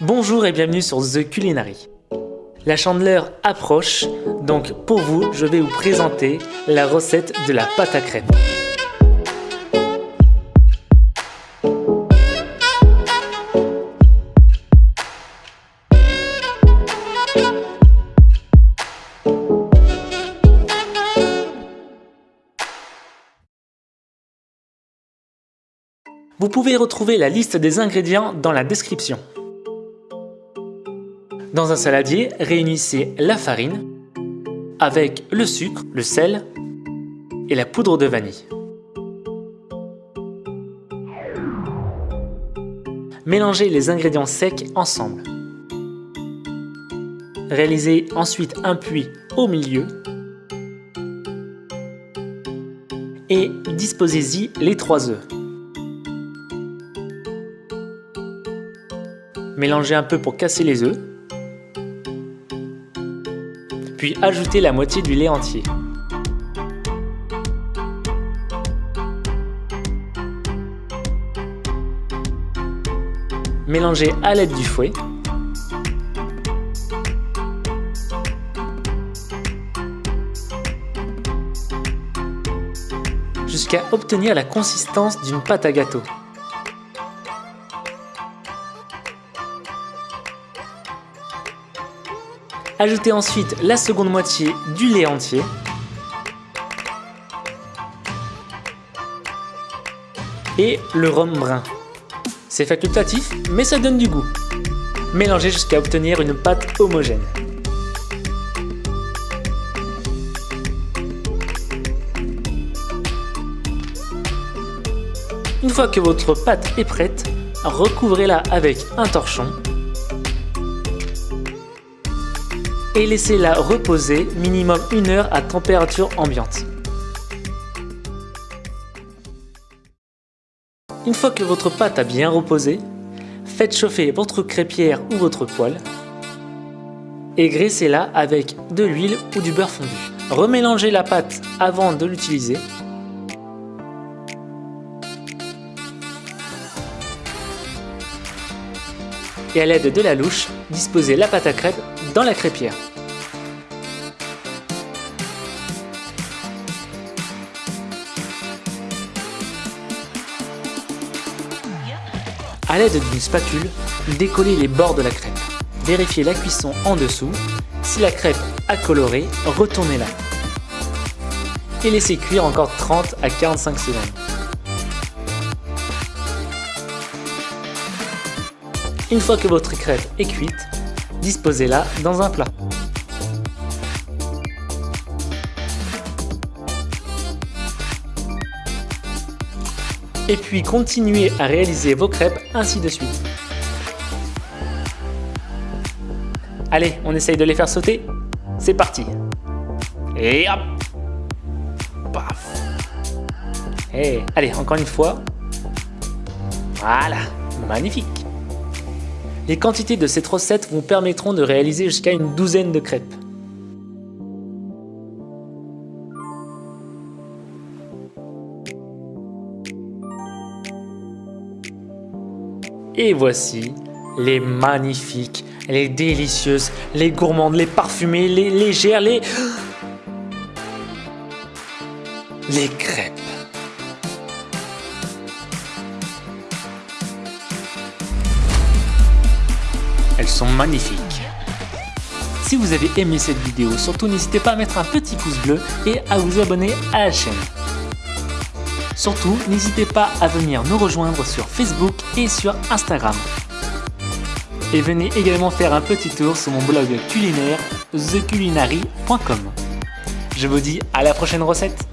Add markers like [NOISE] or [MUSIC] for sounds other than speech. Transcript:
Bonjour et bienvenue sur The Culinary. La chandeleur approche, donc pour vous, je vais vous présenter la recette de la pâte à crêpes. Vous pouvez retrouver la liste des ingrédients dans la description. Dans un saladier, réunissez la farine avec le sucre, le sel et la poudre de vanille. Mélangez les ingrédients secs ensemble. Réalisez ensuite un puits au milieu et disposez-y les trois œufs. Mélangez un peu pour casser les œufs. Puis ajoutez la moitié du lait entier. Mélangez à l'aide du fouet. jusqu'à obtenir la consistance d'une pâte à gâteau. Ajoutez ensuite la seconde moitié du lait entier. Et le rhum brun. C'est facultatif, mais ça donne du goût. Mélangez jusqu'à obtenir une pâte homogène. Une fois que votre pâte est prête, recouvrez-la avec un torchon et laissez-la reposer minimum une heure à température ambiante. Une fois que votre pâte a bien reposé, faites chauffer votre crêpière ou votre poêle et graissez-la avec de l'huile ou du beurre fondu. Remélangez la pâte avant de l'utiliser. Et à l'aide de la louche, disposez la pâte à crêpes dans la crêpière. A l'aide d'une spatule, décollez les bords de la crêpe. Vérifiez la cuisson en dessous. Si la crêpe a coloré, retournez-la. Et laissez cuire encore 30 à 45 secondes. Une fois que votre crêpe est cuite, disposez-la dans un plat. Et puis continuez à réaliser vos crêpes ainsi de suite. Allez, on essaye de les faire sauter C'est parti Et hop Paf Et allez, encore une fois. Voilà, magnifique les quantités de cette recette vous permettront de réaliser jusqu'à une douzaine de crêpes. Et voici les magnifiques, les délicieuses, les gourmandes, les parfumées, les légères, les... [GASPS] Les crêpes. Sont magnifiques. Si vous avez aimé cette vidéo, surtout n'hésitez pas à mettre un petit pouce bleu et à vous abonner à la chaîne. Surtout, n'hésitez pas à venir nous rejoindre sur Facebook et sur Instagram. Et venez également faire un petit tour sur mon blog culinaire theculinary.com. Je vous dis à la prochaine recette